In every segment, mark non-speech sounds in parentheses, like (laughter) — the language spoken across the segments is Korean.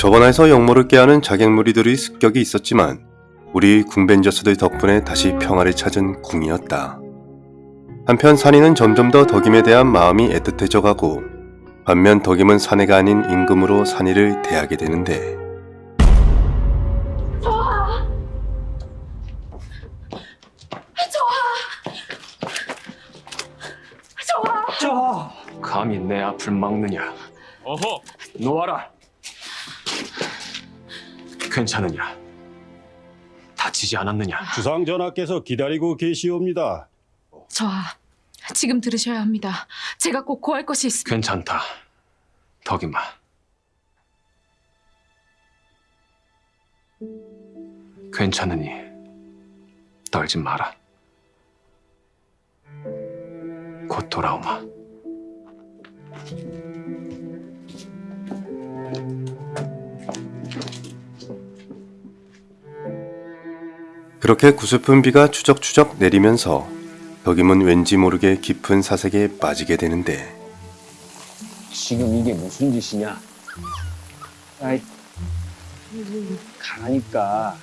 저번에서 역모를 깨하는 자객무리들의 습격이 있었지만 우리 궁벤저스들 덕분에 다시 평화를 찾은 궁이었다. 한편 산이는 점점 더 덕임에 대한 마음이 애틋해져 가고 반면 덕임은 사내가 아닌 임금으로 산이를 대하게 되는데 감히 내 앞을 막느냐? 어허, 놓아라. 괜찮으냐? 다치지 않았느냐? 주상 전하께서 기다리고 계시옵니다. 저하, 지금 들으셔야 합니다. 제가 꼭 고할 것이 있습니다. 괜찮다. 덕이마. 괜찮으니 떨지 마라. 곧 돌아오마. 그렇게 구슬픈 비가 추적추적 내리면서 덕임은 왠지 모르게 깊은 사색에 빠지게 되는데 지금 이게 무슨 짓이냐? 아이, 가라니까.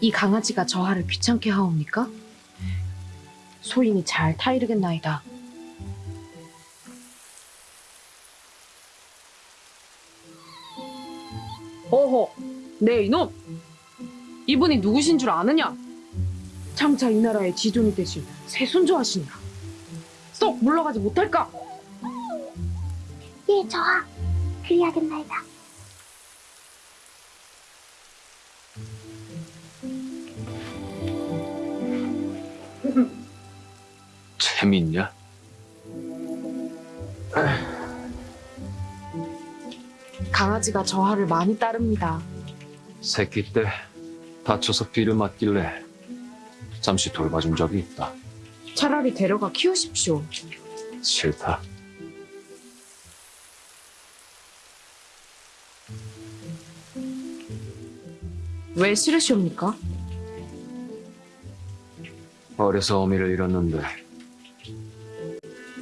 이 강아지가 저하를 귀찮게 하옵니까? 소인이 잘 타이르겠나이다. 어허, 네 이놈! 이분이 누구신 줄 아느냐? 장차 이 나라의 지존이 되실 세순조 하시니라. 쏙 물러가지 못할까? 예, 저하. 그리하겠나이다. 재밌냐? 강아지가 저하를 많이 따릅니다. 새끼 때 다쳐서 비를 맞길래 잠시 돌봐준 적이 있다. 차라리 데려가 키우십시오. 싫다. 왜 싫으시옵니까? 어려서 어미를 잃었는데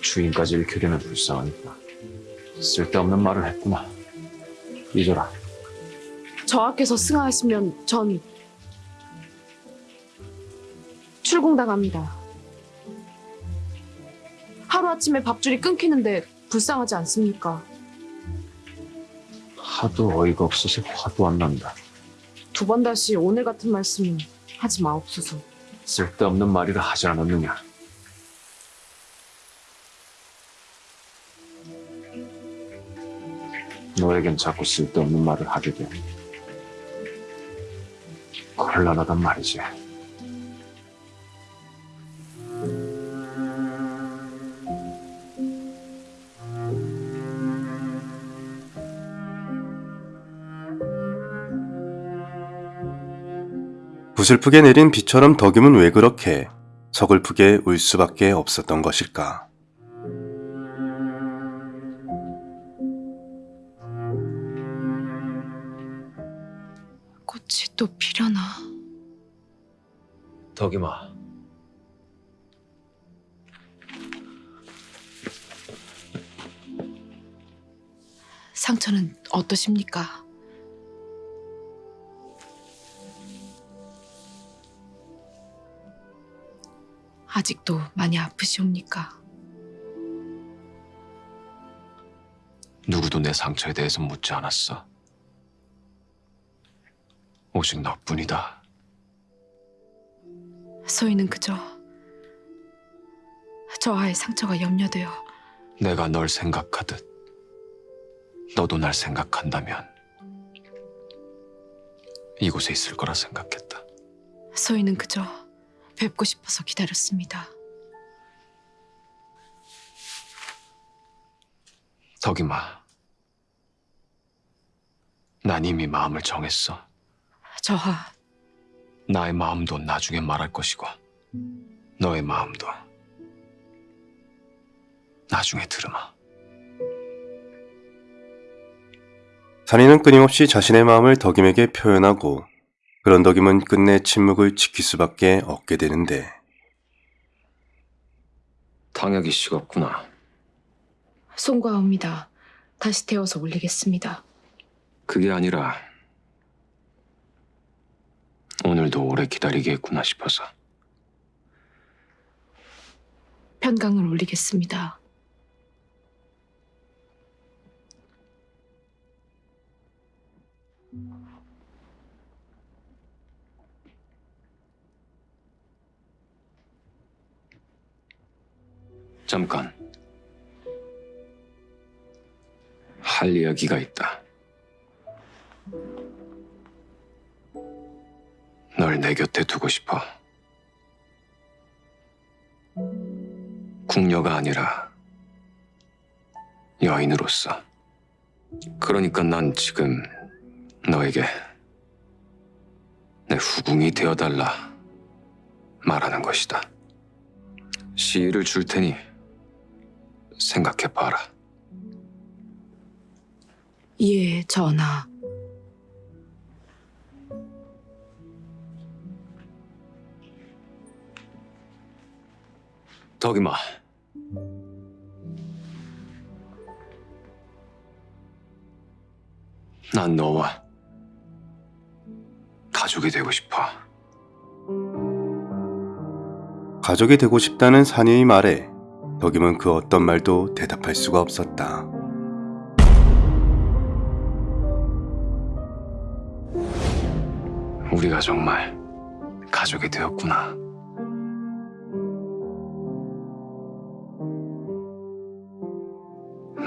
주인까지 잃게 되면 불쌍하니까 쓸데없는 말을 했구나. 잊어라. 저하께서 승하하시면 전 출궁당합니다. 하루아침에 밥줄이 끊기는데 불쌍하지 않습니까? 하도 어이가 없어서 화도 안 난다. 두 번 다시 오늘 같은 말씀 하지 마옵소서. 쓸데없는 말이라 하지 않았느냐. 너에겐 자꾸 쓸데없는 말을 하게 돼. 곤란하단 말이지. 구슬프게 내린 비처럼 덕임은 왜 그렇게 서글프게 울 수밖에 없었던 것일까? 꽃이 또 피려나. 덕이마. 상처는 어떠십니까? 아직도 많이 아프시옵니까? 누구도 내 상처에 대해서 묻지 않았어. 오직 너뿐이다. 소희는 그저 저하의 상처가 염려되어 내가 널 생각하듯 너도 날 생각한다면 이곳에 있을 거라 생각했다. 소희는 그저 뵙고 싶어서 기다렸습니다. 덕이마. 난 이미 마음을 정했어. 저하 나의 마음도 나중에 말할 것이고 너의 마음도 나중에 들으마. 산이는 끊임없이 자신의 마음을 덕임에게 표현하고 그런 덕임은 끝내 침묵을 지킬 수밖에 없게 되는데 당역이 식었구나. 송구하옵니다. 다시 태워서 올리겠습니다. 그게 아니라 오늘도 오래 기다리게 했구나 싶어서 편강을 올리겠습니다. 잠깐 할 이야기가 있다. 널 내 곁에 두고 싶어. 궁녀가 아니라 여인으로서. 그러니까 난 지금 너에게 내 후궁이 되어달라 말하는 것이다. 시일을 줄 테니 생각해봐라. 예, 전하. 덕이마. 난 너와 가족이 되고 싶어. 가족이 되고 싶다는 사내의 말에 덕임은 그 어떤 말도 대답할 수가 없었다. 우리가 정말 가족이 되었구나.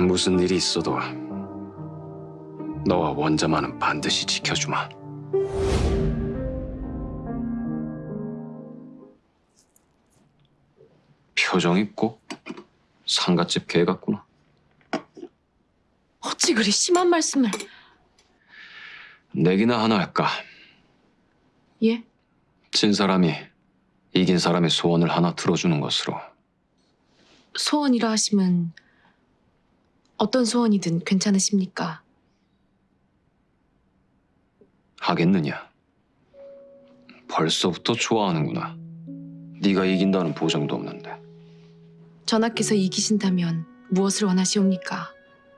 무슨 일이 있어도 너와 원자만은 반드시 지켜주마. 표정이 꼭 상갓집 개 같구나. 어찌 그리 심한 말씀을... 내기나 하나 할까? 예? 진 사람이 이긴 사람의 소원을 하나 들어주는 것으로. 소원이라 하시면 어떤 소원이든 괜찮으십니까? 하겠느냐? 벌써부터 좋아하는구나. 네가 이긴다는 보장도 없는데. 전하께서 이기신다면 무엇을 원하시옵니까?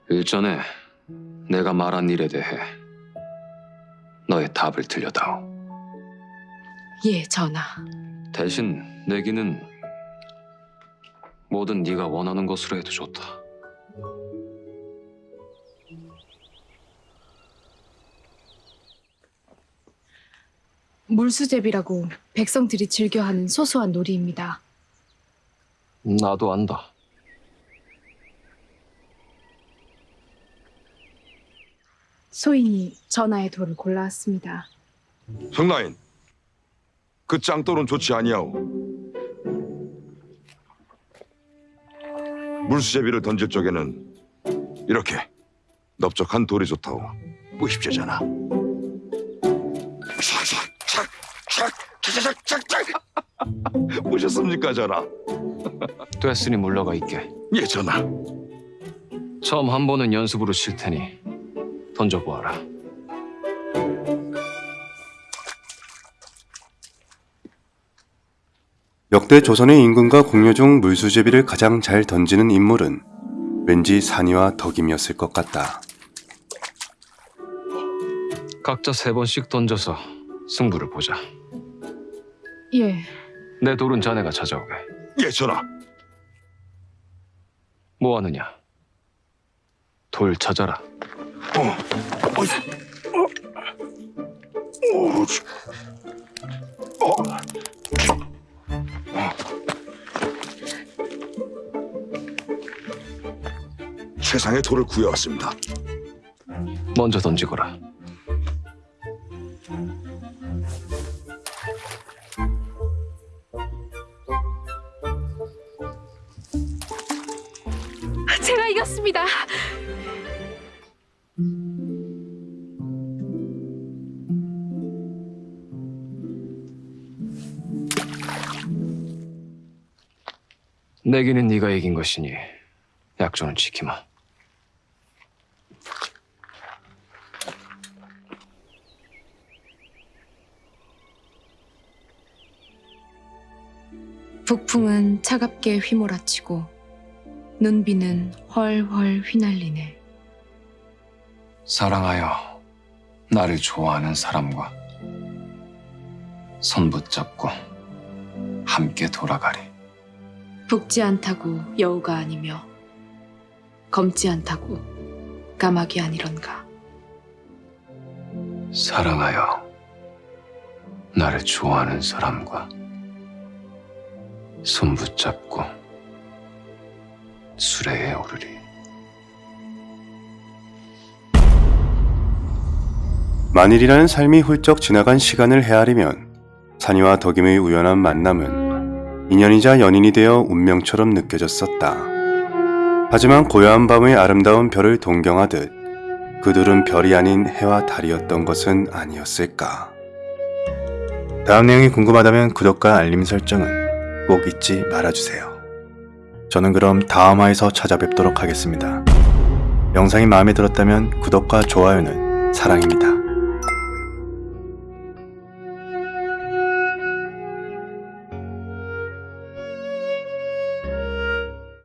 일전에 내가 말한 일에 대해 너의 답을 들려다오. 예, 전하. 대신 내기는 뭐든 네가 원하는 것으로 해도 좋다. 물수제비라고 백성들이 즐겨하는 소소한 놀이입니다. 나도 안다. 소인이 전하의 돌을 골라왔습니다. 성라인, 그 짱돌은 좋지 아니하오. 물수제비를 던질 적에는 이렇게 넓적한 돌이 좋다오. 무십제잖아. 샥샥샥샥샥샥샥 (laughs) 보셨습니까, 전하? 됐으니 물러가 있게. 예, 전하. 처음 한 번은 연습으로 칠 테니 던져보아라. 역대 조선의 임금과 공녀 중 물수제비를 가장 잘 던지는 인물은 왠지 산이와 덕임이었을 것 같다. 각자 세 번씩 던져서 승부를 보자. 예, 내 돌은 자네가 찾아오게. 예, 전하. 뭐 하느냐? 돌 찾아라. 어, 어이, 어, 어, 저, 어, 어. 최상의 돌을 구해왔습니다. 먼저 던지거라. 제가 이겼습니다. 내기는 네가 이긴 것이니 약조는 지키마. 북풍은 차갑게 휘몰아치고 눈비는 훨훨 휘날리네. 사랑하여 나를 좋아하는 사람과 손 붙잡고 함께 돌아가리. 붓지 않다고 여우가 아니며 검지 않다고 까마귀 아니런가. 사랑하여 나를 좋아하는 사람과 손 붙잡고 수레에 오르리. 만일이라는 삶이 훌쩍 지나간 시간을 헤아리면 산이와 덕임의 우연한 만남은 인연이자 연인이 되어 운명처럼 느껴졌었다. 하지만 고요한 밤의 아름다운 별을 동경하듯 그들은 별이 아닌 해와 달이었던 것은 아니었을까. 다음 내용이 궁금하다면 구독과 알림 설정은 꼭 잊지 말아주세요. 저는 그럼 다음 화에서 찾아뵙도록 하겠습니다. 영상이 마음에 들었다면 구독과 좋아요는 사랑입니다.